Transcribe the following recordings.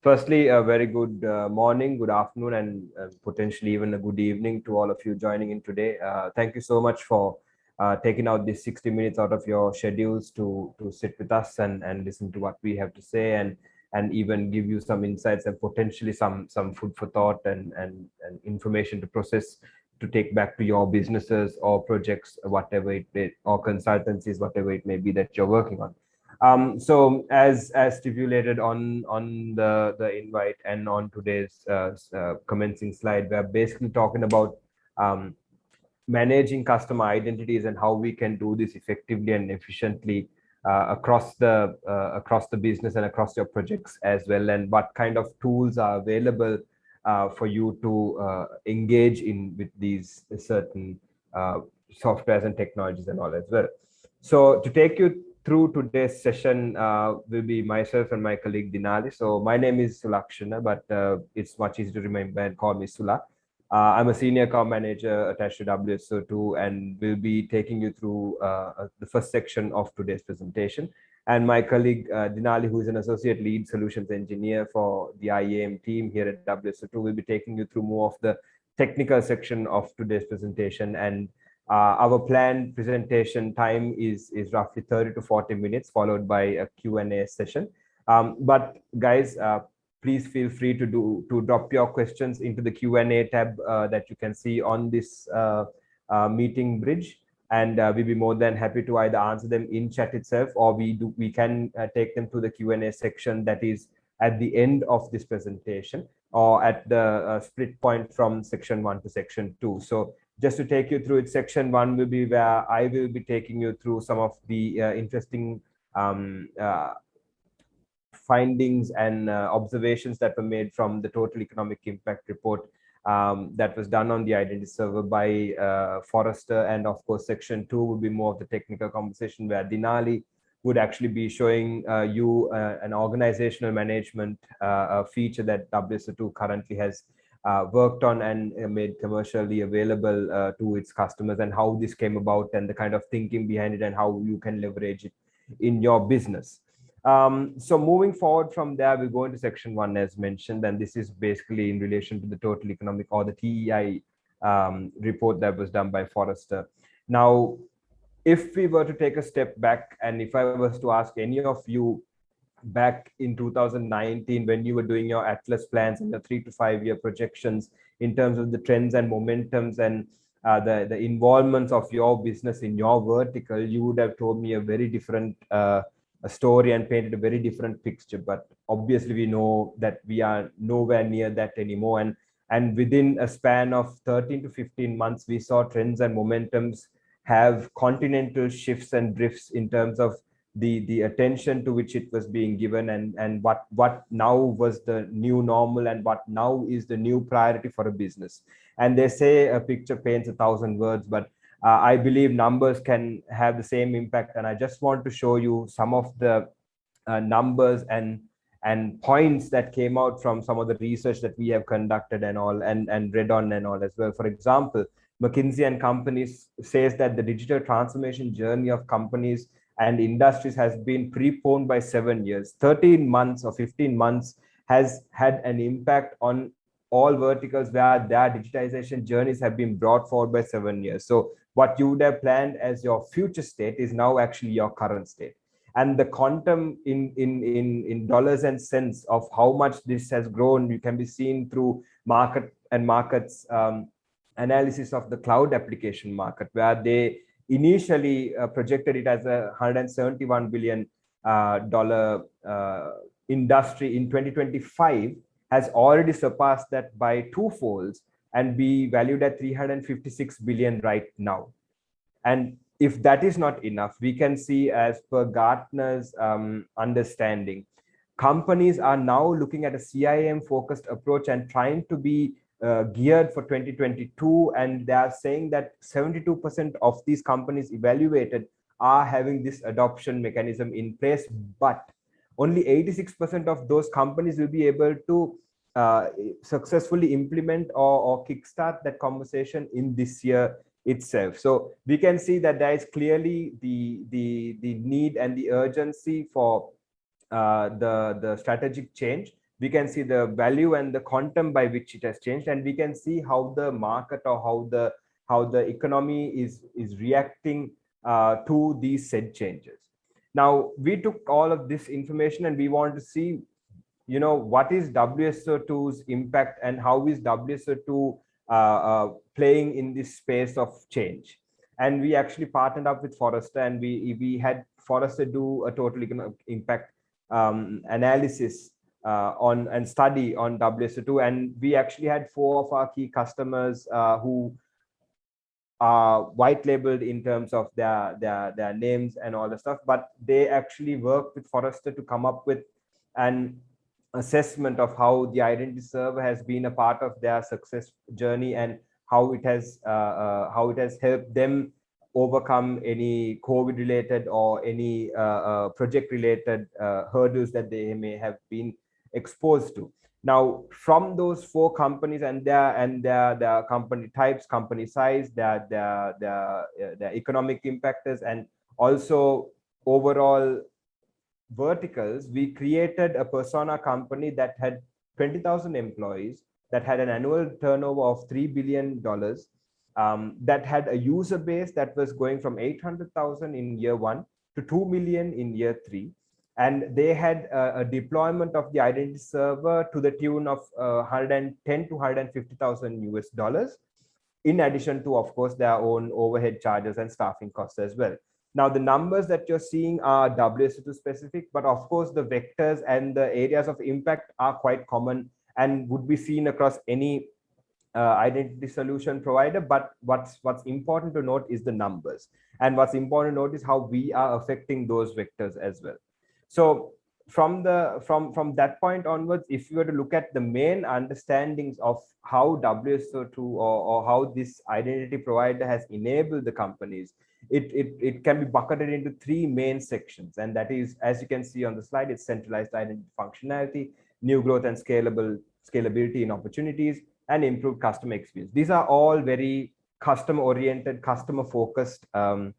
firstly, a very good uh, morning, good afternoon, and uh, potentially even a good evening to all of you joining in today. Uh, thank you so much for uh, taking out these 60 minutes out of your schedules to, to sit with us and, and listen to what we have to say and, and even give you some insights and potentially some, some food for thought and, and, and information to process to take back to your businesses or projects, whatever it, it or consultancies, whatever it may be that you're working on. Um, so as as stipulated on on the the invite and on today's uh, uh, commencing slide, we're basically talking about um, managing customer identities and how we can do this effectively and efficiently uh, across the uh, across the business and across your projects as well, and what kind of tools are available uh, for you to uh, engage in with these certain softwares and technologies and all as well. So to take you through today's session uh, will be myself and my colleague Dinali. So my name is Sulakshana, but uh, it's much easier to remember and call me Sula. Uh, I'm a senior account manager attached to WSO2 and will be taking you through uh, uh, the first section of today's presentation. And my colleague uh, Dinali, who is an associate lead solutions engineer for the IAM team here at WSO2, will be taking you through more of the technical section of today's presentation and uh, our planned presentation time is, is roughly 30 to 40 minutes, followed by a Q&A session. Um, but guys, uh, please feel free to do to drop your questions into the Q&A tab uh, that you can see on this uh, uh, meeting bridge. And uh, we'll be more than happy to either answer them in chat itself, or we do we can take them to the Q&A section that is at the end of this presentation or at the split point from section one to section two. So just to take you through it, section one will be where I will be taking you through some of the uh, interesting um, uh, findings and uh, observations that were made from the total economic impact report um, that was done on the identity server by uh, Forrester. And of course, section two will be more of the technical conversation where Dinali would actually be showing uh, you uh, an organizational management feature that WSO2 currently has uh, worked on and uh, made commercially available uh, to its customers and how this came about and the kind of thinking behind it and how you can leverage it in your business. Um, so moving forward from there, we go into section one as mentioned, and this is basically in relation to the total economic or the TEI um, report that was done by Forrester. Now, if we were to take a step back and if I was to ask any of you back in 2019 when you were doing your atlas plans and the three to five year projections in terms of the trends and momentums and uh, the the involvements of your business in your vertical you would have told me a very different uh, a story and painted a very different picture. But obviously we know that we are nowhere near that anymore. And and within a span of 13 to 15 months we saw trends and momentums have continental shifts and drifts in terms of the the attention to which it was being given and and what what now was the new normal and what now is the new priority for a business. And they say a picture paints a thousand words but uh, i believe numbers can have the same impact. And i just want to show you some of the uh, numbers and and points that came out from some of the research that we have conducted and all and and read on and all as well. For example mckinsey and companies says that the digital transformation journey of companies and industries has been preponed by seven years. 13 months or 15 months has had an impact on all verticals where their digitization journeys have been brought forward by seven years. So what you would have planned as your future state is now actually your current state. And the quantum in in in in dollars and cents of how much this has grown you can be seen through market and markets um, analysis of the cloud application market where they initially uh, projected it as a 171 billion uh, dollar uh, industry in 2025 has already surpassed that by two folds and be valued at 356 billion right now. And if that is not enough we can see as per gartner's um, understanding companies are now looking at a CIAM focused approach and trying to be uh, geared for 2022 and they are saying that 72% of these companies evaluated are having this adoption mechanism in place but only 86% of those companies will be able to uh, successfully implement or, or kickstart that conversation in this year itself. So we can see that there is clearly the the the need and the urgency for uh, the the strategic change we can see the value and the quantum by which it has changed and we can see how the market or how the how the economy is is reacting uh, to these said changes. Now we took all of this information and we want to see you know what is wso2's impact and how is wso2 uh, uh, playing in this space of change. And we actually partnered up with forrester and we we had forrester do a total economic impact um, analysis uh, on and study on WSO2. And we actually had four of our key customers uh, who are white labeled in terms of their, their, their names and all the stuff, but they actually worked with Forrester to come up with an assessment of how the identity server has been a part of their success journey and how it has uh, uh, how it has helped them overcome any COVID related or any uh, uh, project related uh, hurdles that they may have been exposed to. Now, from those four companies and their and their, their company types, company size, their their their, their economic impactors, and also overall verticals, we created a persona company that had 20,000 employees, that had an annual turnover of $3 billion, um, that had a user base that was going from 800,000 in year one to 2 million in year three and they had a, a, deployment of the identity server to the tune of uh, 110 to 150,000 US dollars, in addition to, of course, their own overhead charges and staffing costs as well. Now, the numbers that you're seeing are WSO2 specific, but of course, the vectors and the areas of impact are quite common and would be seen across any uh, identity solution provider. But what's what's important to note is the numbers. And what's important to note is how we are affecting those vectors as well. So from the from from that point onwards, if you were to look at the main understandings of how WSO2 or, or how this identity provider has enabled the companies, it, it, it can be bucketed into three main sections. And that is, as you can see on the slide, it's centralized identity functionality, new growth and scalable scalability in opportunities, and improved customer experience. These are all very customer oriented, customer focused um,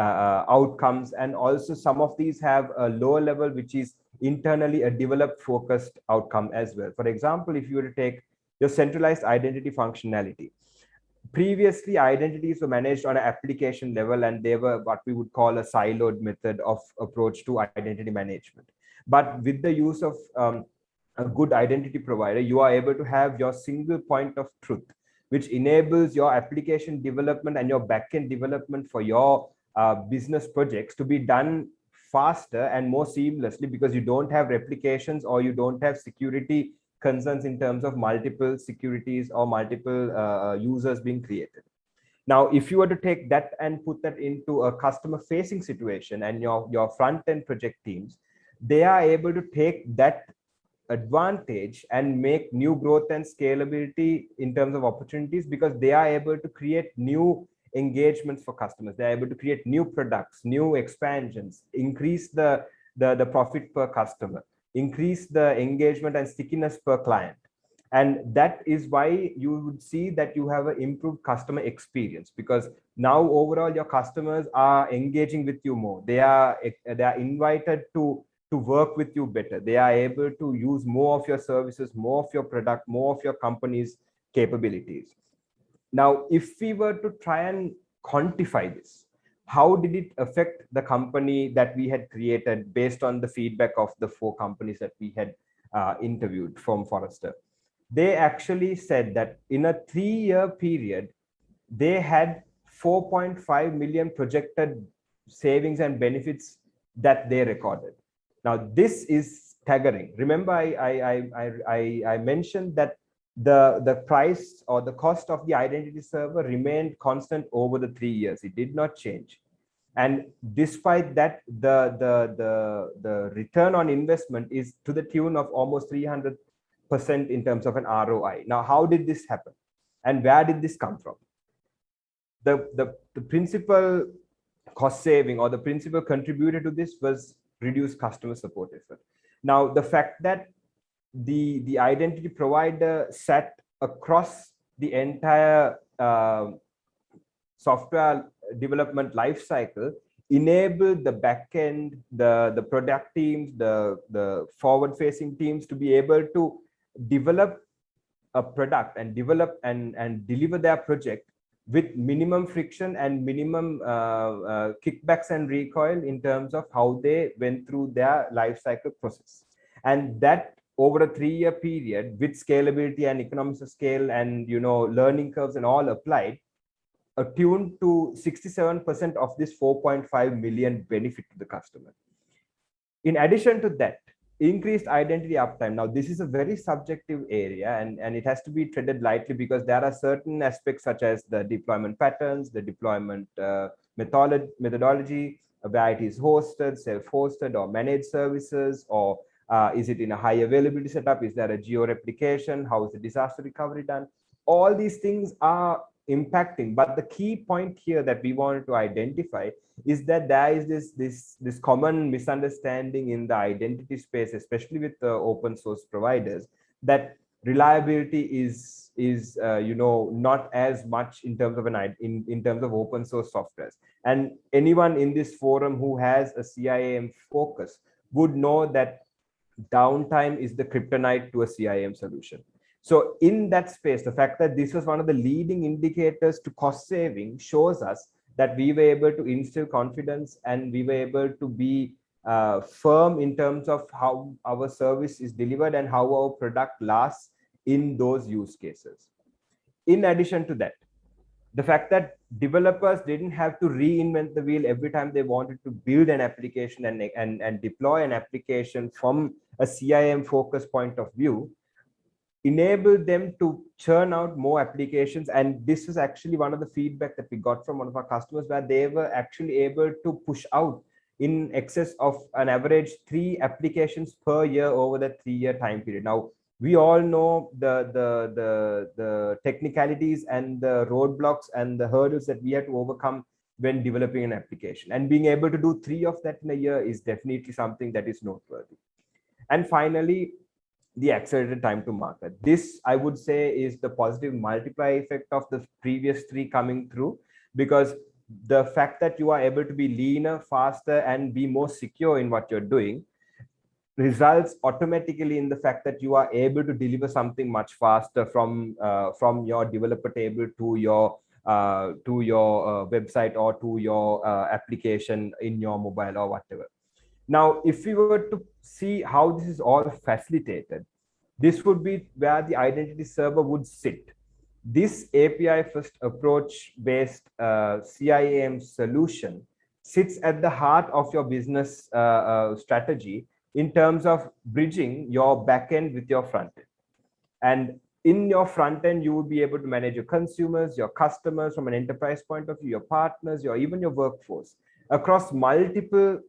outcomes. And also some of these have a lower level, which is internally a developed focused outcome as well. For example, if you were to take your centralized identity functionality, previously identities were managed on an application level and they were what we would call a siloed method of approach to identity management. But with the use of um, a good identity provider, you are able to have your single point of truth, which enables your application development and your backend development for your uh, business projects to be done faster and more seamlessly because you don't have replications or you don't have security concerns in terms of multiple securities or multiple uh, users being created. Now, if you were to take that and put that into a customer facing situation and your, your front end project teams, they are able to take that advantage and make new growth and scalability in terms of opportunities because they are able to create new engagements for customers. They're able to create new products, new expansions, increase the, the, the profit per customer, increase the engagement and stickiness per client. And that is why you would see that you have an improved customer experience because now overall your customers are engaging with you more. They are, they are invited to to work with you better. They are able to use more of your services, more of your product, more of your company's capabilities. Now, if we were to try and quantify this, how did it affect the company that we had created based on the feedback of the four companies that we had uh, interviewed from Forrester? They actually said that in a three-year period, they had 4.5 million projected savings and benefits that they recorded. Now, this is staggering. Remember, I, I, I, I, I mentioned that the the price or the cost of the identity server remained constant over the three years. It did not change. And despite that the the the the return on investment is to the tune of almost 300 percent in terms of an roi now how did this happen? And where did this come from? The the, the principal cost saving or the principal contributor to this was reduced customer support effort. Now the fact that the the identity provider sat across the entire uh, software development lifecycle enable the backend, the, the product teams, the, the forward facing teams to be able to develop a product and develop and, and deliver their project with minimum friction and minimum uh, uh, kickbacks and recoil in terms of how they went through their life cycle process. And that over a three-year period with scalability and economies of scale and you know learning curves and all applied, attuned to 67% of this 4.5 million benefit to the customer. In addition to that, increased identity uptime. Now, this is a very subjective area and, and it has to be treated lightly because there are certain aspects such as the deployment patterns, the deployment uh, methodology, methodology, where it is hosted, self-hosted or managed services, or uh, is it in a high availability setup? Is there a geo replication? How is the disaster recovery done? All these things are impacting but the key point here that we wanted to identify is that there is this this this common misunderstanding in the identity space especially with the open source providers that reliability is is uh, you know not as much in terms of an in in terms of open source softwares and anyone in this forum who has a CIAM focus would know that downtime is the kryptonite to a CIAM solution so in that space, the fact that this was one of the leading indicators to cost saving shows us that we were able to instill confidence and we were able to be uh, firm in terms of how our service is delivered and how our product lasts in those use cases. In addition to that, the fact that developers didn't have to reinvent the wheel every time they wanted to build an application and, and, and deploy an application from a CIAM focus point of view enabled them to churn out more applications. And this is actually one of the feedback that we got from one of our customers where they were actually able to push out in excess of an average three applications per year over the three year time period. Now we all know the the the the technicalities and the roadblocks and the hurdles that we have to overcome when developing an application and being able to do three of that in a year is definitely something that is noteworthy and finally the accelerated time to market. This, I would say, is the positive multiplier effect of the previous three coming through because the fact that you are able to be leaner, faster, and be more secure in what you're doing results automatically in the fact that you are able to deliver something much faster from uh, from your developer table to your uh, to your uh, website or to your uh, application in your mobile or whatever. Now, if we were to see how this is all facilitated, this would be where the identity server would sit. This API first approach based uh, CIAM solution sits at the heart of your business uh, strategy in terms of bridging your backend with your front end. And in your front end, you will be able to manage your consumers, your customers from an enterprise point of view, your partners, your even your workforce across multiple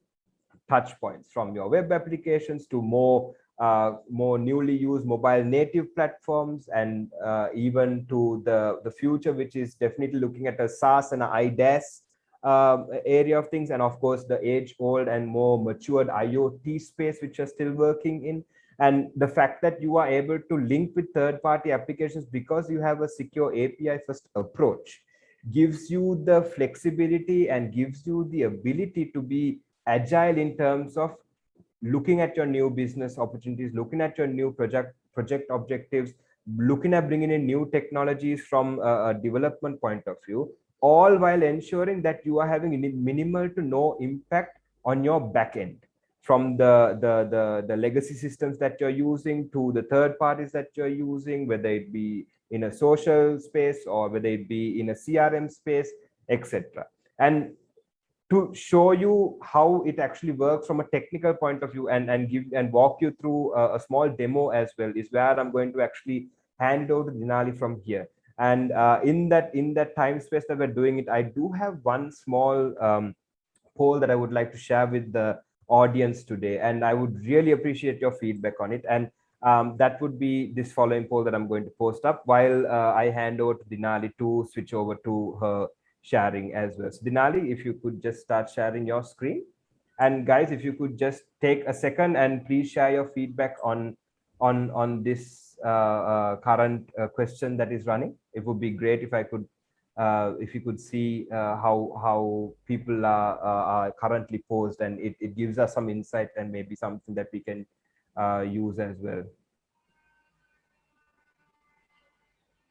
touch points from your web applications to more uh, more newly used mobile native platforms and uh, even to the, the future, which is definitely looking at a SaaS and a IDaaS um, area of things. And of course, the age old and more matured IoT space, which you're still working in. And the fact that you are able to link with third party applications because you have a secure API first approach gives you the flexibility and gives you the ability to be agile in terms of looking at your new business opportunities, looking at your new project project objectives, looking at bringing in new technologies from a, a development point of view, all while ensuring that you are having minimal to no impact on your backend from the, the, the, the legacy systems that you're using to the third parties that you're using, whether it be in a social space or whether it be in a CRM space, etc. And to show you how it actually works from a technical point of view and and give and walk you through a, a small demo as well is where i'm going to actually hand over to dinali from here and uh, in that in that time space that we're doing it i do have one small um, poll that i would like to share with the audience today and i would really appreciate your feedback on it and um, that would be this following poll that i'm going to post up while uh, i hand over to dinali to switch over to her sharing as well. So Dinali, if you could just start sharing your screen. And guys, if you could just take a second and please share your feedback on on on this uh, uh, current uh, question that is running. It would be great if I could uh, if you could see how how people are, are currently posed and it, it gives us some insight and maybe something that we can uh, use as well.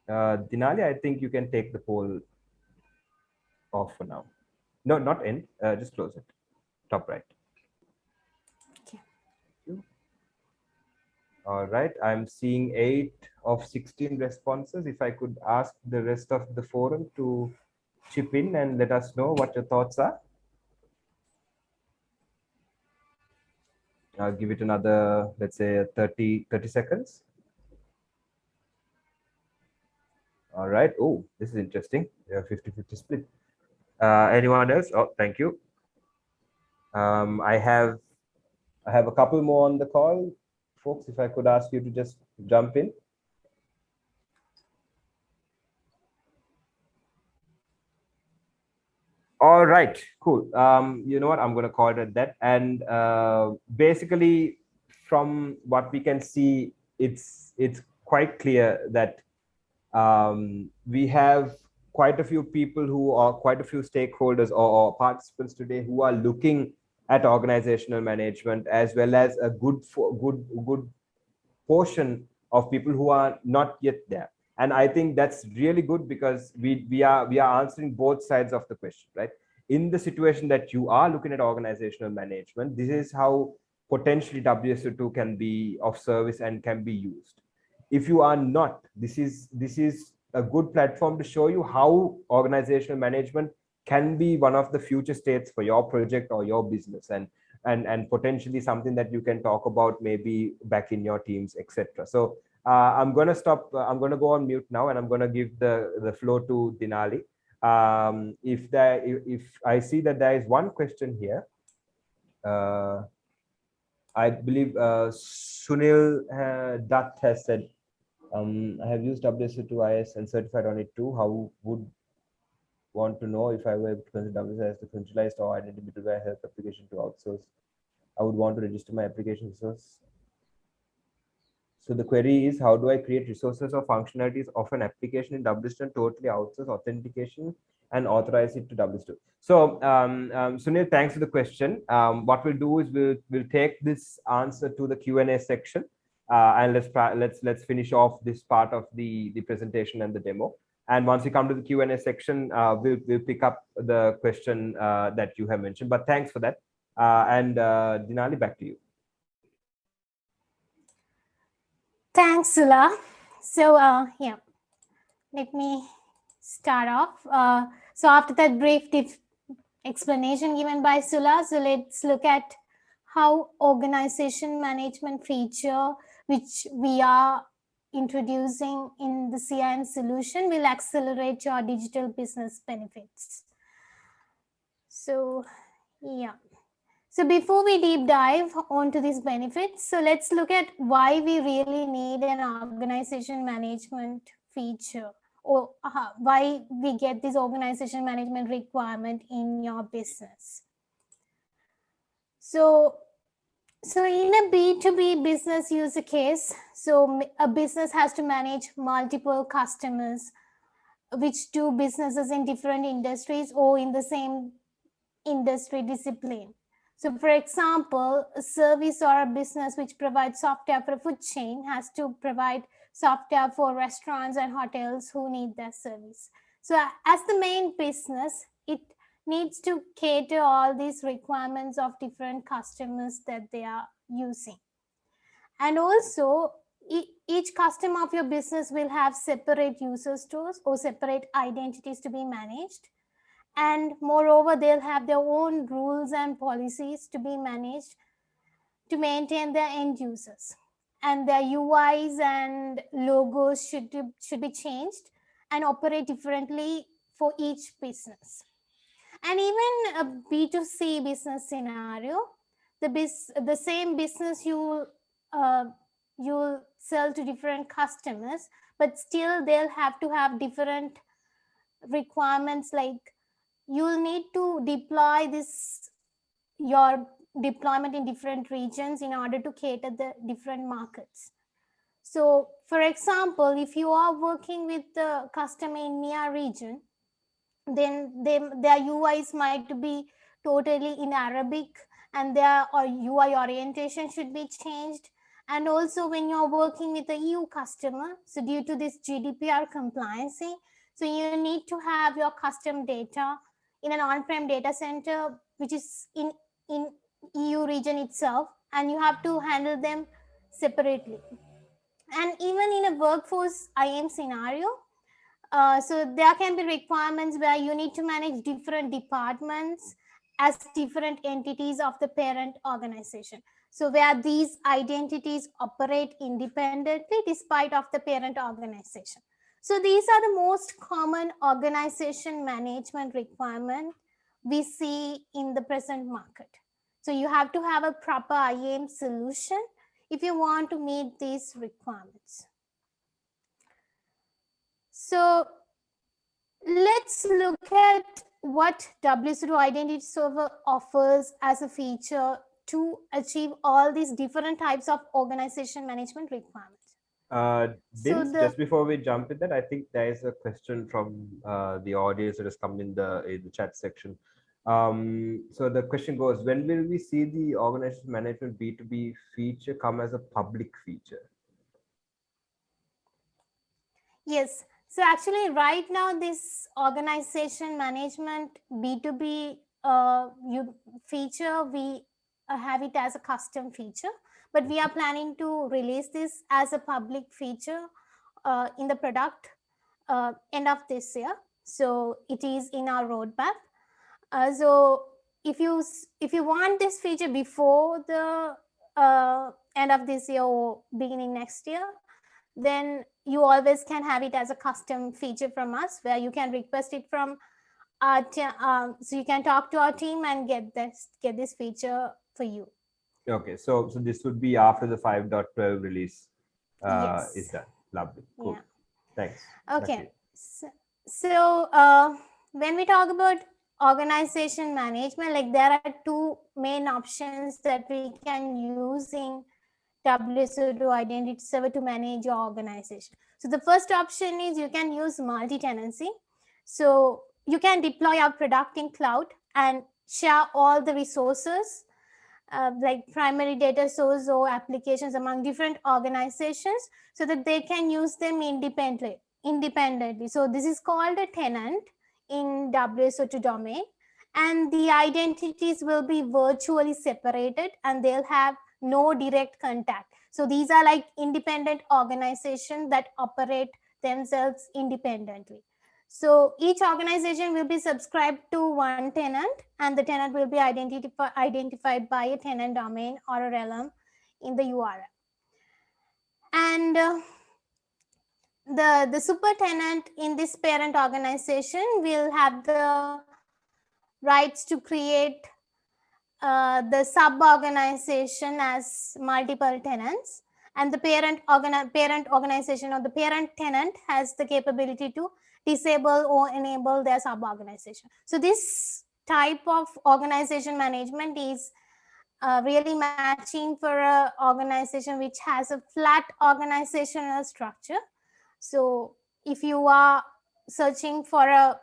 Uh, Dinali, I think you can take the poll off for now. No, not end, uh, just close it, top right. All right, I'm seeing eight of 16 responses. If I could ask the rest of the forum to chip in and let us know what your thoughts are. I'll give it another, let's say 30, 30 seconds. All right. Oh, this is interesting. 50-50 split. Uh, anyone else? Oh, thank you. Um, I have I have a couple more on the call folks, if I could ask you to just jump in. All right, cool. Um, you know what, I'm going to call it at that. And uh, basically, from what we can see, it's it's quite clear that um, we have quite a few people who are quite a few stakeholders or, or participants today who are looking at organizational management as well as a good good good portion of people who are not yet there. And i think that's really good because we we are we are answering both sides of the question right? In the situation that you are looking at organizational management this is how potentially wso2 can be of service and can be used. If you are not this is this is a good platform to show you how organizational management can be one of the future states for your project or your business and and and potentially something that you can talk about maybe back in your teams etc so uh, i'm going to stop uh, i'm going to go on mute now and i'm going to give the the floor to dinali. Um, if there if, i see that there is one question here uh, i believe uh, sunil uh, dutt has said um, i have used wso2is and certified on it too. How would want to know if I were to consider WSI as the centralized or identity middleware help application to outsource. I would want to register my application resource. So the query is, how do I create resources or functionalities of an application in WSO2 and totally outsource authentication and authorize it to WSO2? So um, um, Sunil, thanks for the question. Um, what we'll do is we'll, we'll take this answer to the Q&A section uh, and let's, let's, let's finish off this part of the, the presentation and the demo. And once we come to the Q&A section, uh, we'll, we'll pick up the question uh, that you have mentioned. But thanks for that. Uh, and Dinali, back to you. Thanks, Sula. So yeah, let me start off. So after that brief explanation given by Sula, so let's look at how organization management feature, which we are introducing in the CIAM solution will accelerate your digital business benefits. So yeah. So before we deep dive onto these benefits, so let's look at why we really need an organization management feature or uh, why we get this organization management requirement in your business. So so in a B2B business user case, so a business has to manage multiple customers, which do businesses in different industries or in the same industry discipline. So for example, a service or a business which provides software for a food chain has to provide software for restaurants and hotels who need their service. So as the main business, it needs to cater all these requirements of different customers that they are using. And also each customer of your business will have separate user stores or separate identities to be managed. And moreover, they'll have their own rules and policies to be managed to maintain their end users. And their UIs and logos should, should be changed and operate differently for each business and even a b2c business scenario the bis the same business you uh, you'll sell to different customers but still they'll have to have different requirements like you'll need to deploy this your deployment in different regions in order to cater the different markets. So for example if you are working with the customer in MEA region then they, their uis might be totally in arabic and their ui orientation should be changed. And also when you're working with a eu customer so due to this gdpr compliance so you need to have your custom data in an on-prem data center which is in in eu region itself and you have to handle them separately. And even in a workforce IAM scenario, uh, so there can be requirements where you need to manage different departments as different entities of the parent organization. So where these identities operate independently despite of the parent organization. So these are the most common organization management requirement we see in the present market. So you have to have a proper IAM solution if you want to meet these requirements. So let's look at what WSO2 Identity Server offers as a feature to achieve all these different types of organization management requirements. Uh, so the, just before we jump in that, I think there is a question from uh, the audience that has come in the in the chat section. Um, so the question goes, when will we see the organization management B2B feature come as a public feature? Yes. So actually right now this organization management B2B uh, you feature, we uh, have it as a custom feature, but we are planning to release this as a public feature uh, in the product uh, end of this year. So it is in our roadmap. Uh, so if you if you want this feature before the uh, end of this year or beginning next year, then you always can have it as a custom feature from us where you can request it from our um, so you can talk to our team and get this get this feature for you. Okay, so so this would be after the 5.12 release uh, yes. is done. Lovely. Cool. Yeah. Thanks. Okay. So, so uh, when we talk about organization management, like there are two main options that we can use in WSO2 identity server to manage your organization. So the first option is you can use multi-tenancy. So you can deploy our product in cloud and share all the resources uh, like primary data source or applications among different organizations so that they can use them independently independently so this is called a tenant in WSO2 domain and the identities will be virtually separated and they'll have no direct contact. So these are like independent organizations that operate themselves independently. So each organization will be subscribed to one tenant and the tenant will be identify, identified by a tenant domain or a realm in the URL. And uh, the, the super tenant in this parent organization will have the rights to create uh, the sub-organization as multiple tenants and the parent, organi parent organization or the parent tenant has the capability to disable or enable their sub-organization. So this type of organization management is uh, really matching for an organization which has a flat organizational structure so if you are searching for a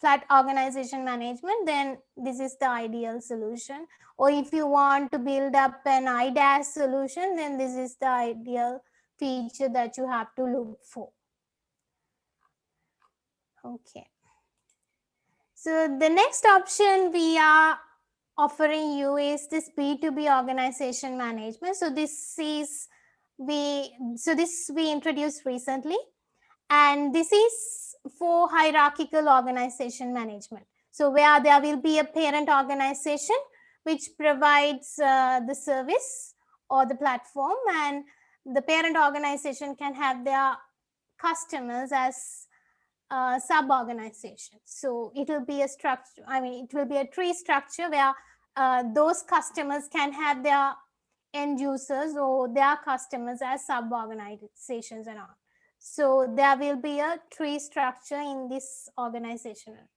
flat organization management, then this is the ideal solution. Or if you want to build up an IDaaS solution, then this is the ideal feature that you have to look for. Okay. So the next option we are offering you is this B2B organization management. So this is we so this we introduced recently. And this is for hierarchical organization management. So where there will be a parent organization which provides uh, the service or the platform and the parent organization can have their customers as uh, sub-organizations. So it will be a structure, I mean, it will be a tree structure where uh, those customers can have their end users or their customers as sub-organizations and all. So there will be a tree structure in this organizational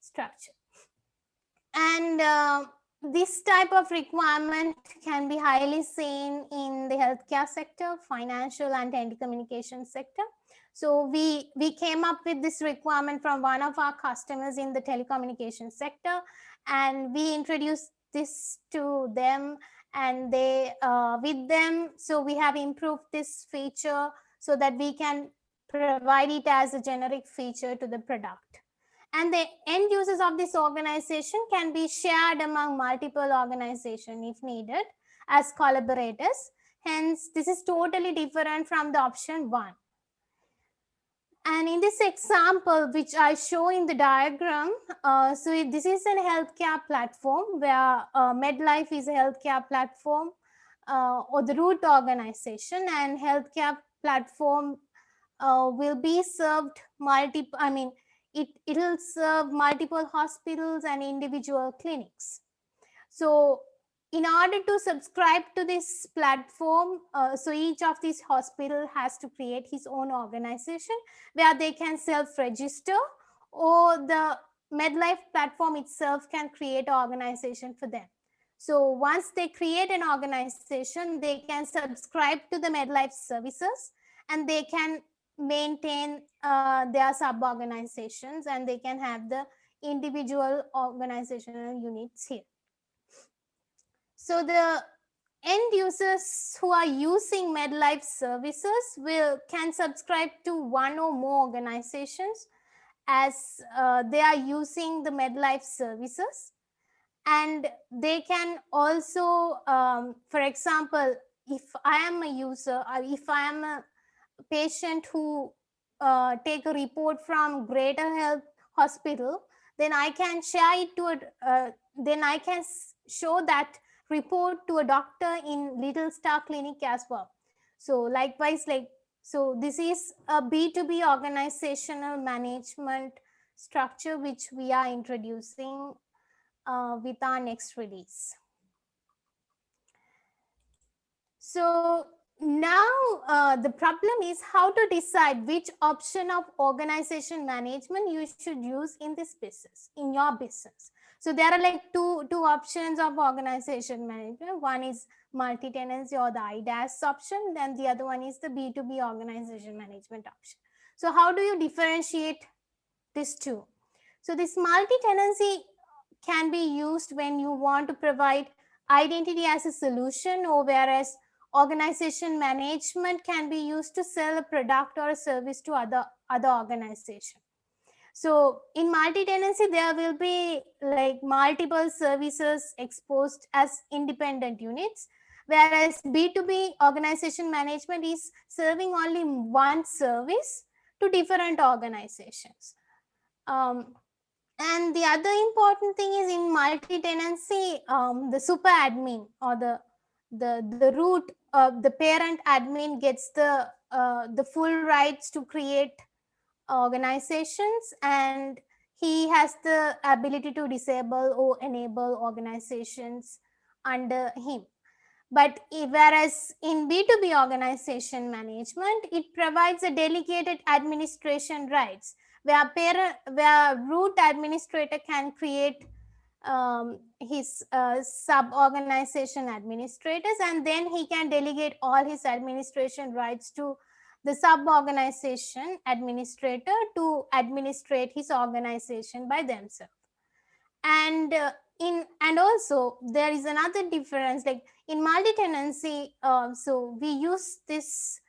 structure. And uh, this type of requirement can be highly seen in the healthcare sector, financial and telecommunication sector. So we, we came up with this requirement from one of our customers in the telecommunication sector and we introduced this to them and they uh, with them so we have improved this feature so that we can provide it as a generic feature to the product. And the end users of this organization can be shared among multiple organizations if needed as collaborators. Hence this is totally different from the option one. And in this example, which I show in the diagram, uh, so this is a healthcare platform where uh, MedLife is a healthcare platform uh, or the root organization. And healthcare platform uh, will be served multiple, I mean, it, it will serve multiple hospitals and individual clinics. So in order to subscribe to this platform, uh, so each of these hospital has to create his own organization where they can self-register or the MedLife platform itself can create an organization for them. So once they create an organization, they can subscribe to the MedLife services and they can maintain uh, their sub-organizations and they can have the individual organizational units here. So the end users who are using MedLife services will can subscribe to one or more organizations as uh, they are using the MedLife services. And they can also, um, for example, if I am a user or if I am a patient who uh, take a report from Greater Health Hospital, then I can share it to, a, uh, then I can show that report to a doctor in Little Star Clinic as well. So likewise, like, so this is a B2B organizational management structure which we are introducing uh, with our next release. So now uh, the problem is how to decide which option of organization management you should use in this business, in your business. So there are like two, two options of organization management. One is multi-tenancy or the IDaaS option. Then the other one is the B2B organization management option. So how do you differentiate these two? So this multi-tenancy can be used when you want to provide identity as a solution or whereas organization management can be used to sell a product or a service to other, other organization. So in multi-tenancy, there will be like multiple services exposed as independent units, whereas B2B organization management is serving only one service to different organizations. Um, and the other important thing is in multi-tenancy, um, the super admin or the the the root of the parent admin gets the uh, the full rights to create organizations and he has the ability to disable or enable organizations under him. But whereas in B2B organization management, it provides a delegated administration rights where, parent, where root administrator can create um, his uh, sub-organization administrators and then he can delegate all his administration rights to the sub-organization administrator to administrate his organization by themselves. And uh, in and also there is another difference like in multi-tenancy, uh, so we use this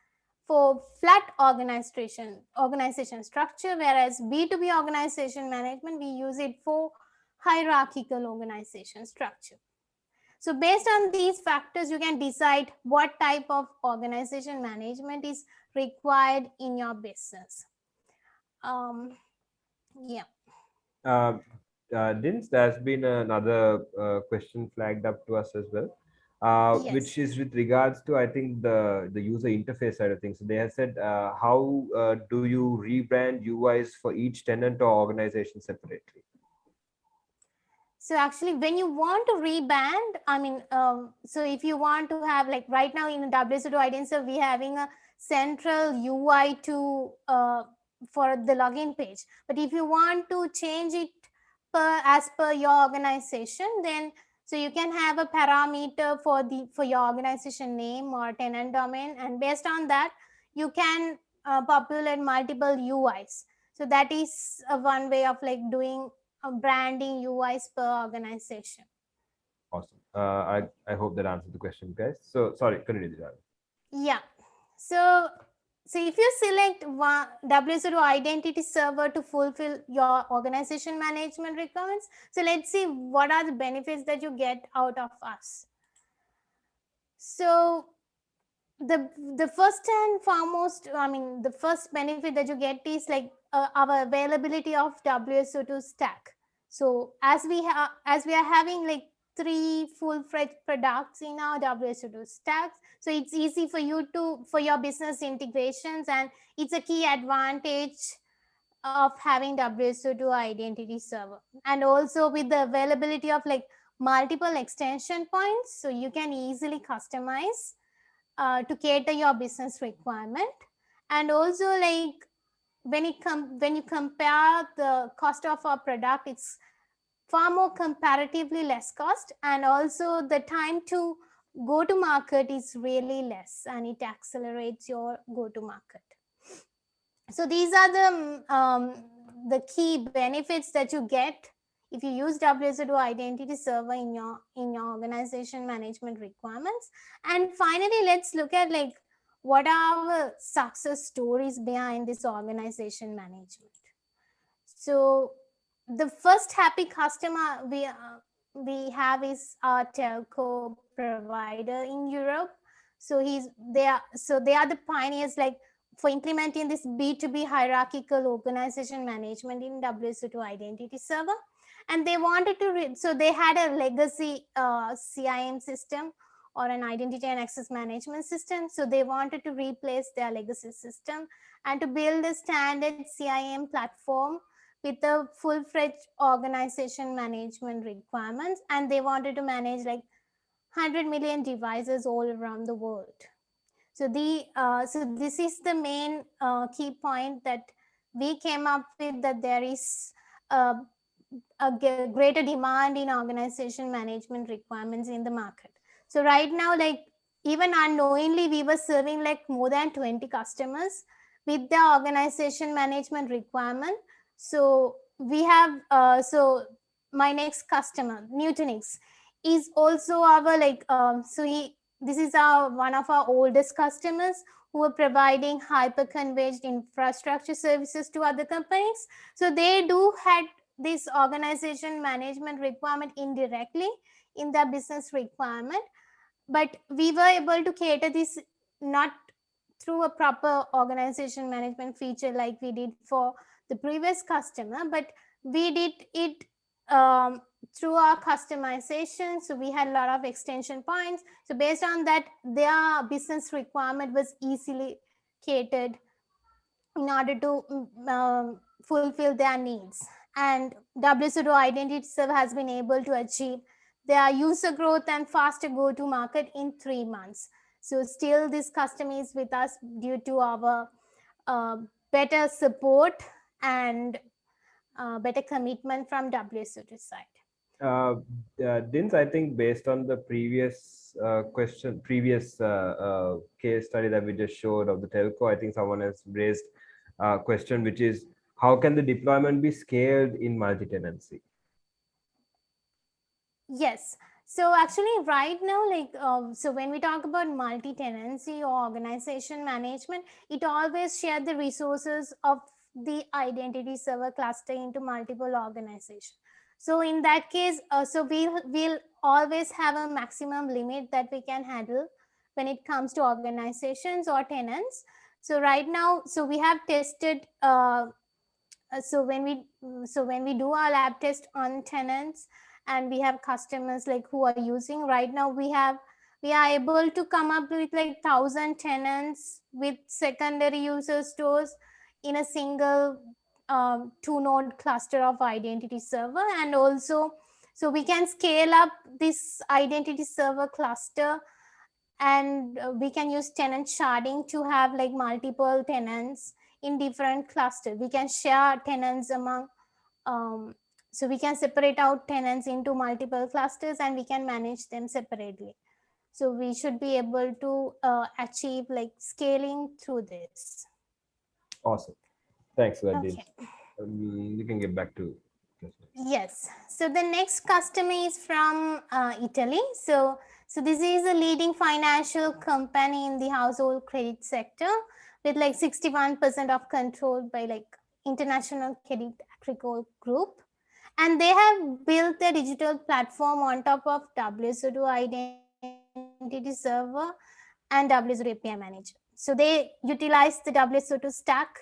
for flat organization organization structure, whereas B2B organization management, we use it for hierarchical organization structure. So based on these factors, you can decide what type of organization management is required in your business. Um, yeah. Uh, uh, Dins, there's been another uh, question flagged up to us as well, uh, yes. which is with regards to, I think, the, the user interface side of things. So they have said, uh, how uh, do you rebrand UIs for each tenant or organization separately? So actually, when you want to rebrand, I mean, um, so if you want to have like right now in WSO2 IDENSERVE, we're having a central UI to uh, for the login page. But if you want to change it per as per your organization, then so you can have a parameter for the for your organization name or tenant domain, and based on that, you can uh, populate multiple UIs. So that is uh, one way of like doing uh, branding UIs per organization. Awesome. Uh, I, I hope that answered the question, guys. So sorry, continue. Yeah. So so if you select one WSO2 identity server to fulfill your organization management requirements, so let's see what are the benefits that you get out of us. So the the first and foremost, I mean, the first benefit that you get is like uh, our availability of WSO2 stack. So as we as we are having like three full-fledged products in our WSO2 stacks. So it's easy for you to, for your business integrations and it's a key advantage of having WSO2 identity server. And also with the availability of like multiple extension points, so you can easily customize uh, to cater your business requirement. And also like when it come when you compare the cost of our product, it's far more comparatively less cost and also the time to go to market is really less and it accelerates your go to market. So these are the um, the key benefits that you get if you use WSO2 identity server in your in your organization management requirements. And finally let's look at like what are our success stories behind this organization management. So the first happy customer we uh, we have is our telco provider in Europe. So he's they are so they are the pioneers like for implementing this B2B hierarchical organization management in WSO2 identity server. And they wanted to, so they had a legacy uh, CIAM system or an identity and access management system. So they wanted to replace their legacy system and to build a standard CIAM platform with the full-fledged organization management requirements and they wanted to manage like 100 million devices all around the world. So the uh, so this is the main uh, key point that we came up with that there is a, a greater demand in organization management requirements in the market. So right now like even unknowingly we were serving like more than 20 customers with the organization management requirement so we have, uh, so my next customer, Nutanix, is also our like, um, so he, this is our one of our oldest customers who are providing hyper-converged infrastructure services to other companies. So they do had this organization management requirement indirectly in their business requirement, but we were able to cater this not through a proper organization management feature like we did for the previous customer, but we did it um, through our customization. So we had a lot of extension points. So based on that, their business requirement was easily catered in order to mm, um, fulfill their needs. And WSO2 Identity Server has been able to achieve their user growth and faster go-to market in three months. So still this customer is with us due to our uh, better support and uh, better commitment from WSO2 side. Uh, uh, Dins, I think based on the previous uh, question, previous uh, uh, case study that we just showed of the telco, I think someone has raised a question, which is how can the deployment be scaled in multi-tenancy? Yes. So actually right now, like, uh, so when we talk about multi-tenancy or organization management, it always share the resources of the identity server cluster into multiple organizations. So in that case, uh, so we'll, we'll always have a maximum limit that we can handle when it comes to organizations or tenants. So right now, so we have tested, uh, uh so when we, so when we do our lab test on tenants and we have customers like who are using right now, we have, we are able to come up with like thousand tenants with secondary user stores in a single um, two node cluster of identity server and also so we can scale up this identity server cluster and uh, we can use tenant sharding to have like multiple tenants in different clusters. We can share tenants among, um, so we can separate out tenants into multiple clusters and we can manage them separately. So we should be able to uh, achieve like scaling through this. Awesome. Thanks, Vadim. Okay. Um, you can get back to. Yes. So the next customer is from uh, Italy. So, so this is a leading financial company in the household credit sector with like 61% of control by like International Credit Agricole Group. And they have built a digital platform on top of WSO2 identity server and WSO2 API manager. So they utilize the WSO2 stack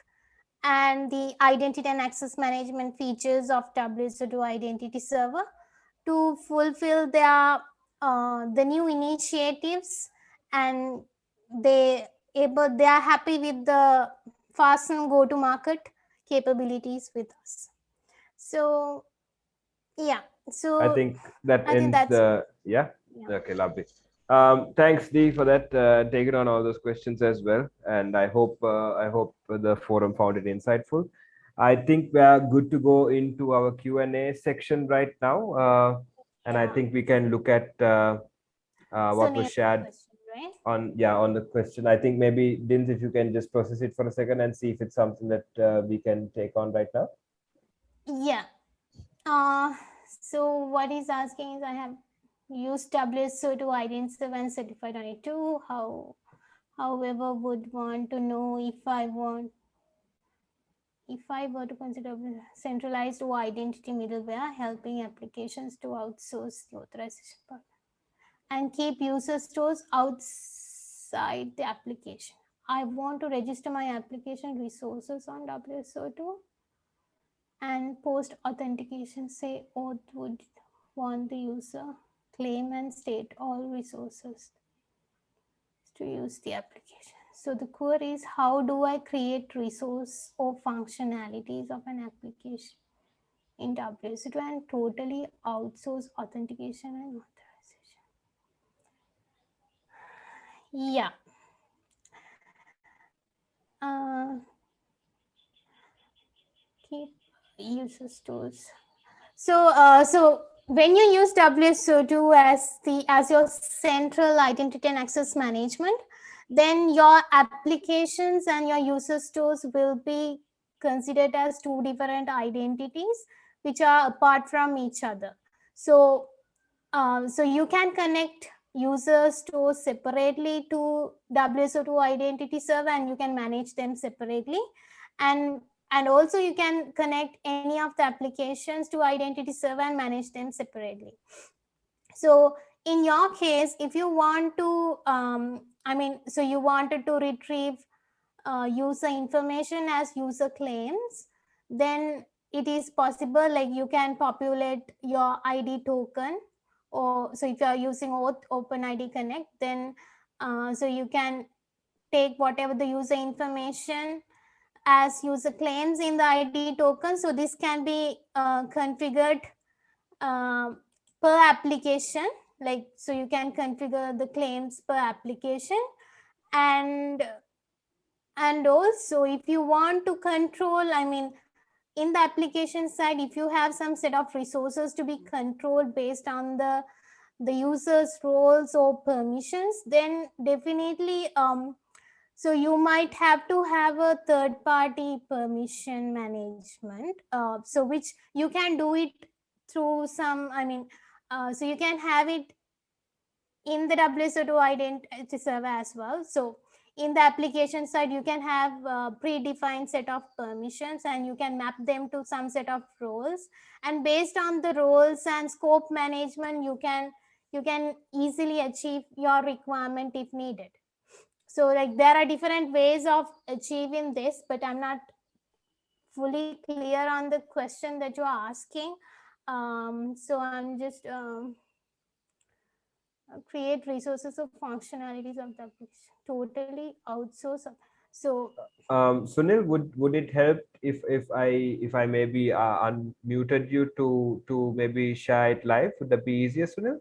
and the identity and access management features of WSO2 identity server to fulfill their uh, the new initiatives and they able they are happy with the fast and go to market capabilities with us so yeah so I think that I think ends that's- the yeah? Yeah. Okay, lovely. Um, thanks, Dee, for that. Uh, taking on all those questions as well, and I hope uh, I hope the forum found it insightful. I think we are good to go into our Q and A section right now, uh, and I think we can look at uh, uh, what was shared question, right? on yeah on the question. I think maybe Dins, if you can just process it for a second and see if it's something that uh, we can take on right now. Yeah. Uh, so what he's asking is I have used WSO2 identity and certified on it too. How, however, would want to know if I want, if I were to consider centralized identity middleware helping applications to outsource the authorization part and keep user stores outside the application. I want to register my application resources on WSO2 and post authentication say auth would want the user claim and state all resources to use the application. So the query is how do I create resource or functionalities of an application in WSO2 and totally outsource authentication and authorization. Yeah. Uh, keep user stores. So, uh, so when you use WSO2 as the as your central identity and access management, then your applications and your user stores will be considered as two different identities which are apart from each other. So, uh, so you can connect user stores separately to WSO2 identity server and you can manage them separately. And and also you can connect any of the applications to identity server and manage them separately. So in your case, if you want to, um, I mean, so you wanted to retrieve uh, user information as user claims, then it is possible like you can populate your ID token or so if you are using OAuth OpenID Connect, then uh, so you can take whatever the user information as user claims in the ID token. So this can be uh, configured uh, per application. Like, so you can configure the claims per application. And, and also if you want to control, I mean, in the application side, if you have some set of resources to be controlled based on the the user's roles or permissions, then definitely um, so you might have to have a third party permission management. Uh, so which you can do it through some, I mean, uh, so you can have it in the WSO2 identity server as well. So in the application side, you can have a predefined set of permissions and you can map them to some set of roles. And based on the roles and scope management, you can you can easily achieve your requirement if needed. So like there are different ways of achieving this, but I'm not fully clear on the question that you're asking. Um, so I'm just um, create resources of functionalities of the totally outsource. So Um, Sunil, would would it help if if I if I maybe uh, unmuted you to to maybe share it live? Would that be easier, Sunil?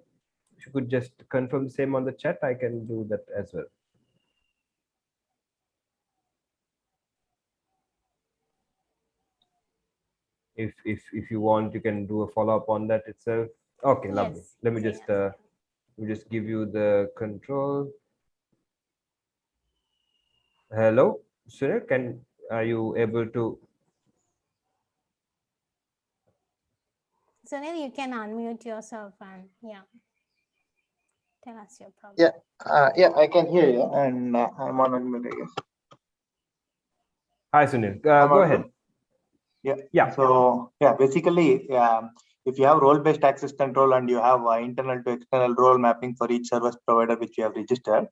If you could just confirm the same on the chat, I can do that as well. If if if you want, you can do a follow up on that itself. Okay, lovely. yes, Let me so just uh, let me just give you the control. Hello, Sunil. Can are you able to? Sunil, you can unmute yourself and yeah, tell us your problem. Yeah. Uh, yeah, I can hear you, and uh, I'm on unmute, I guess. Hi, Sunil. Uh, go audible? ahead. Yeah. Yeah. So yeah, basically, um, if you have role-based access control and you have uh, internal to external role mapping for each service provider which you have registered,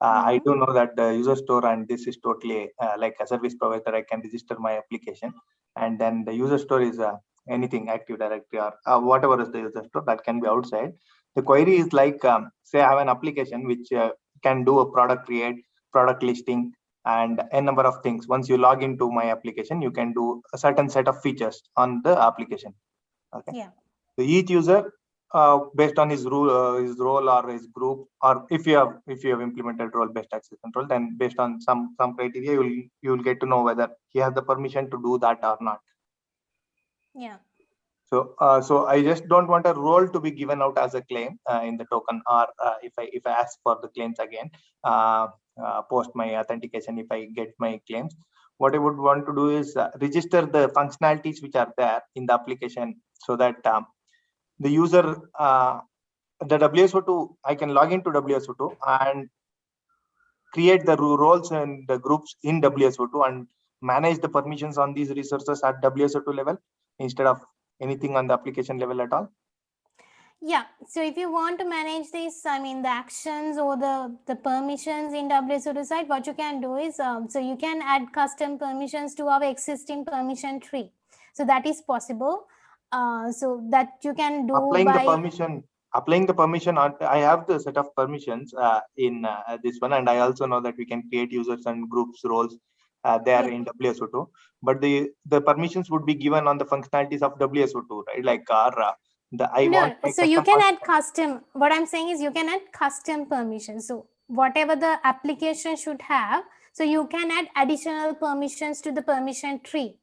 uh, I do know that the user store and this is totally uh, like a service provider. I can register my application, and then the user store is uh, anything Active Directory or uh, whatever is the user store that can be outside. The query is like, um, say, I have an application which uh, can do a product create, product listing, and a number of things. Once you log into my application, you can do a certain set of features on the application. Okay. Yeah. So each user, uh, based on his rule, uh, his role or his group, or if you have if you have implemented role-based access control, then based on some some criteria, you will you will get to know whether he has the permission to do that or not. Yeah. So, uh, so I just don't want a role to be given out as a claim uh, in the token, or uh, if I if I ask for the claims again, uh, post my authentication, if I get my claims, what I would want to do is uh, register the functionalities which are there in the application, so that um, the user, uh, the WSO2, I can log into WSO2 and create the roles and the groups in WSO2 and manage the permissions on these resources at WSO2 level instead of anything on the application level at all? Yeah, so if you want to manage this, I mean, the actions or the, the permissions in WSO2 side, what you can do is, um, so you can add custom permissions to our existing permission tree. So that is possible. Uh, so that you can do Applying by, the permission, applying the permission, on- I have the set of permissions uh, in uh, this one, and I also know that we can create users and groups roles uh, there Yeah. in WSO2. But the the permissions would be given on the functionalities of WSO2, right? Like our the I no, want. so you can add custom, what I'm saying is you can add custom permissions. So whatever the application should have, so you can add additional permissions to the permission tree.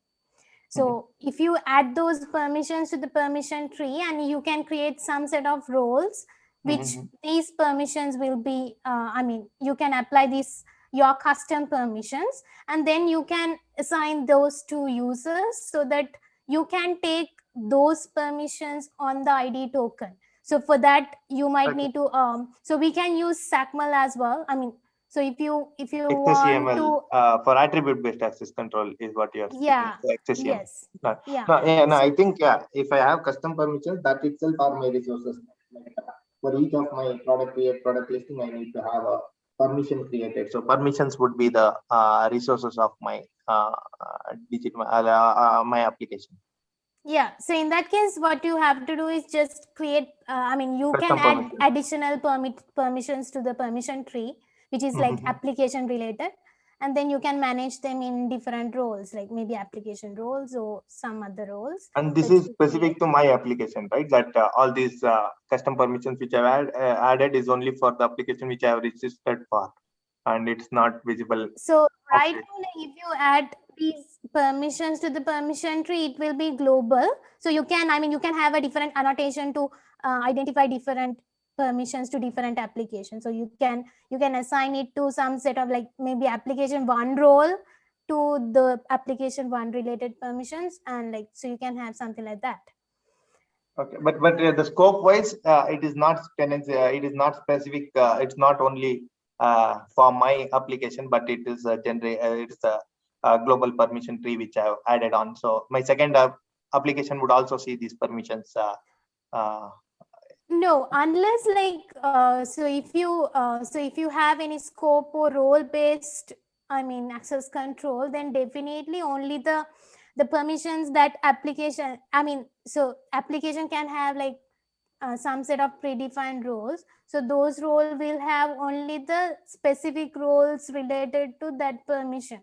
So if you add those permissions to the permission tree and you can create some set of roles, which Mhm. these permissions will be, uh, I mean, you can apply these your custom permissions and then you can assign those to users so that you can take those permissions on the ID token. So for that, you might Okay. need to, um, so we can use XACML as well. I mean, so if you, if you want to, uh, for attribute-based access control is what you're. Yeah, so yes, No, yeah. No, yeah, no, I think, yeah, if I have custom permissions, that itself are my resources. Like, uh, For each of my product create, product listing, I need to have a permission created. So permissions would be the uh, resources of my uh, uh, digit, uh, uh, my application. Yeah, so in that case, what you have to do is just create, uh, I mean, you can Custom add additional permit permissions to the permission tree, which is like Mhm. application related. And then you can manage them in different roles, like maybe application roles or some other roles. And this is specific to my application, right? That uh, all these uh, custom permissions which I've add, uh, added is only for the application which I have registered for. And it's not visible. So right Okay. now, if you add these permissions to the permission tree, it will be global. So you can, I mean, you can have a different annotation to uh, identify different permissions to different applications. So you can you can assign it to some set of like maybe application one role to the application one related permissions, and like so you can have something like that. Okay, but but uh, the scope wise, uh, it is not tenancy, uh, it is not specific. Uh, it's not only uh, for my application, but it is. Uh, it is a global permission tree which I have added on. So my second uh, application would also see these permissions. Uh, uh, No, unless like, uh, so if you, uh, so if you have any scope or role based, I mean, access control, then definitely only the, the permissions that application, I mean, so application can have like uh, some set of predefined roles. So those role will have only the specific roles related to that permission.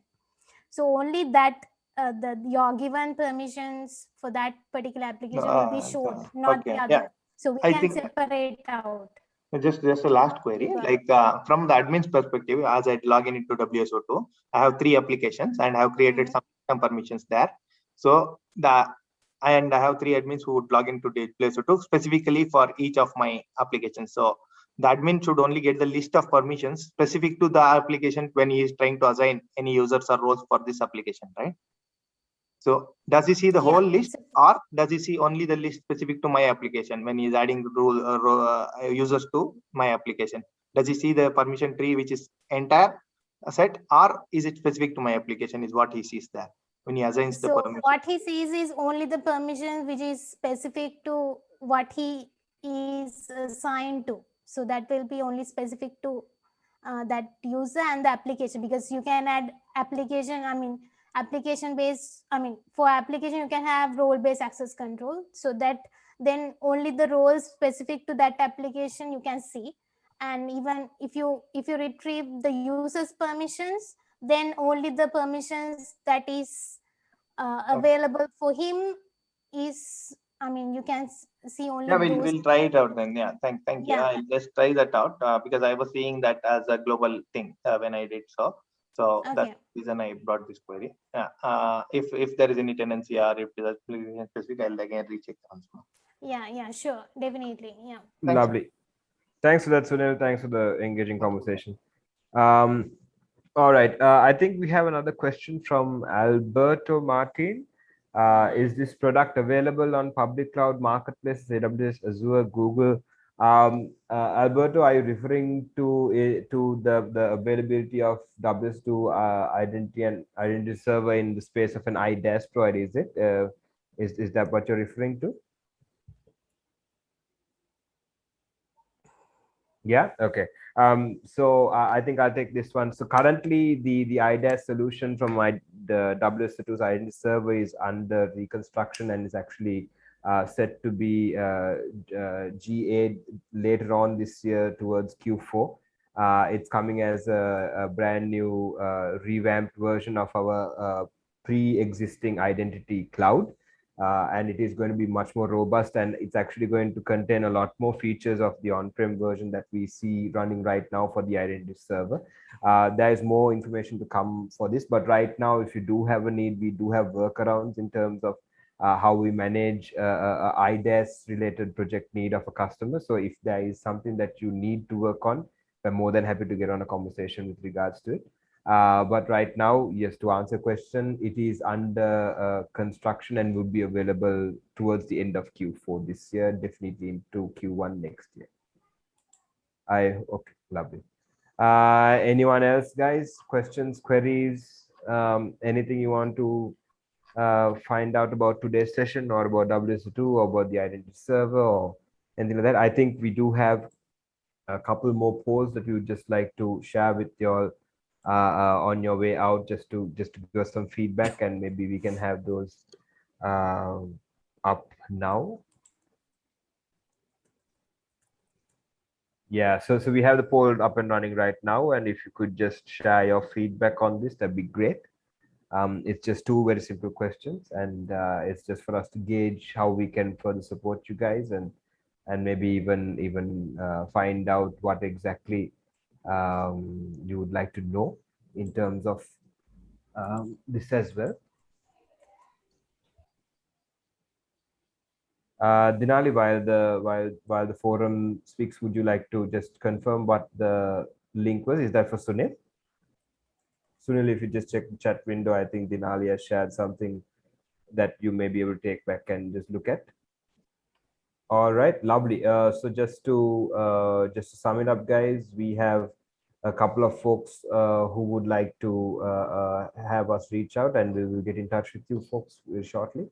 So only that, uh, the, your given permissions for that particular application will be uh, shown, uh, not the other. yeah. So we I can think- separate out. Just just a last query, ahead. like uh, from the admin's perspective, as I log in into WSO2, I have three applications and I have created Mhm. some, some permissions there. So the and I have three admins who would log into WSO2 specifically for each of my applications. So the admin should only get the list of permissions specific to the application when he is trying to assign any users or roles for this application, right? So does he see the Yeah, whole list or does he see only the list specific to my application when he is adding rule, uh, uh, users to my application? Does he see the permission tree which is entire set or is it specific to my application is what he sees there when he assigns the So permission? what he sees is only the permission which is specific to what he is assigned to. So that will be only specific to uh, that user and the application because you can add application, I mean, application based, I mean, for application, you can have role based access control. So that then only the roles specific to that application you can see. And even if you if you retrieve the user's permissions, then only the permissions that is uh, Okay. available for him is i mean you can see only Yeah, we'll, we'll try it out then. Yeah, thank, thank you. Yeah. I'll just try that out uh, because I was seeing that as a global thing uh, when I did so. So Okay. that's the reason I brought this query. Yeah, uh, if, if there is any tenancy or if there's a specific, I'll again recheck once more. yeah yeah sure definitely yeah Thanks. Lovely. Thanks for that, Sunil. Thanks for the engaging conversation. Um, all right. Uh, I think we have another question from Alberto Martin. Uh, is this product available on public cloud marketplaces, AWS, Azure, Google? Um, uh, Alberto, are you referring to to the, the availability of WSO2 uh, identity and identity server in the space of an IDaaS provider? Is it? Uh, is, is that what you're referring to? Yeah. Okay. Um, so uh, I think I'll take this one. So currently, the the IDaaS solution from my the WSO2's identity server is under reconstruction and is actually uh, set to be uh, uh, GA later on this year towards Q4. Uh, it's coming as a, a brand new uh, revamped version of our pre-existing identity cloud uh, and it is going to be much more robust and it's actually going to contain a lot more features of the on-prem version that we see running right now for the identity server. Uh, there is more information to come for this, but right now, if you do have a need, we do have workarounds in terms of uh, how we manage uh, uh, IDaaS related project need of a customer. So if there is something that you need to work on, we're more than happy to get on a conversation with regards to it. Uh, but right now, yes, to answer your question, it is under uh, construction and would be available towards the end of Q4 this year, definitely into Q1 next year. I okay, lovely. Uh, anyone else, guys? Questions, queries, um, anything you want to uh, find out about today's session or about WSO2 or about the identity server or anything like that? I think we do have a couple more polls that we would just like to share with you all uh, on your way out just to just to give us some feedback and maybe we can have those um, up now. Yeah, so so we have the poll up and running right now, and if you could just share your feedback on this, that'd be great. Um, it's just two very simple questions, and uh, it's just for us to gauge how we can further support you guys, and and maybe even even uh, find out what exactly um, you would like to know in terms of um, this as well. Uh, Dinali, while the while while the forum speaks, would you like to just confirm what the link was? Is that for Sunil? Sunil, if you just check the chat window, I think Dinali has shared something that you may be able to take back and just look at. All right, lovely. Uh, so just to uh, just to sum it up, guys, we have a couple of folks uh, who would like to uh, uh, have us reach out, and we will get in touch with you folks shortly.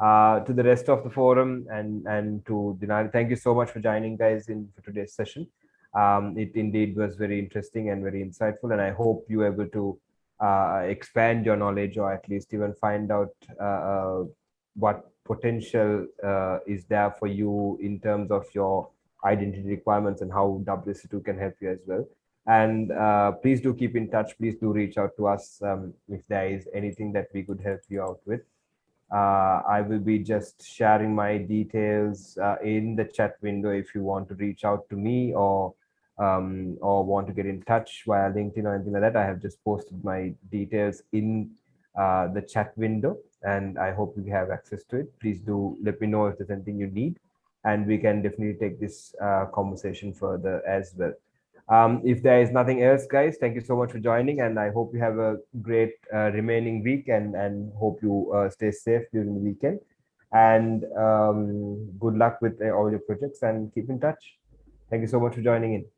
To the rest of the forum and and to Dinali, thank you so much for joining, guys, in for today's session. Um, it indeed was very interesting and very insightful, and I hope you were able to uh, expand your knowledge or at least even find out uh, what potential uh, is there for you in terms of your identity requirements and how WSO2 can help you as well. And uh, please do keep in touch. Please do reach out to us um, if there is anything that we could help you out with. Uh, I will be just sharing my details uh, in the chat window if you want to reach out to me or um, or want to get in touch via LinkedIn or anything like that. I have just posted my details in uh, the chat window and I hope you have access to it. Please do let me know if there's anything you need. and we can definitely take this uh, conversation further as well. Um, if there is nothing else, guys, thank you so much for joining, and I hope you have a great uh, remaining week, and and hope you uh, stay safe during the weekend. And um, good luck with uh, all your projects, and keep in touch. Thank you so much for joining in.